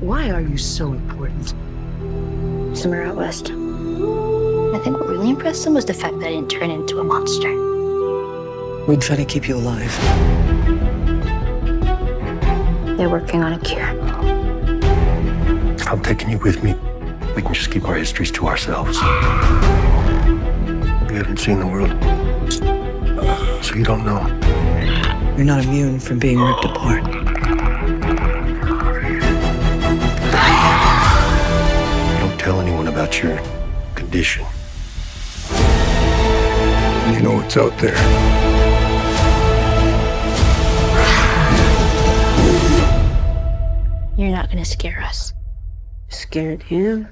Why are you so important? Somewhere out west. I think what really impressed them was the fact that I didn't turn into a monster. We try to keep you alive. They're working on a cure. I'm taking you with me. We can just keep our histories to ourselves. You haven't seen the world, so you don't know. You're not immune from being ripped apart. About your condition. You know what's out there. You're not gonna scare us. Scared him?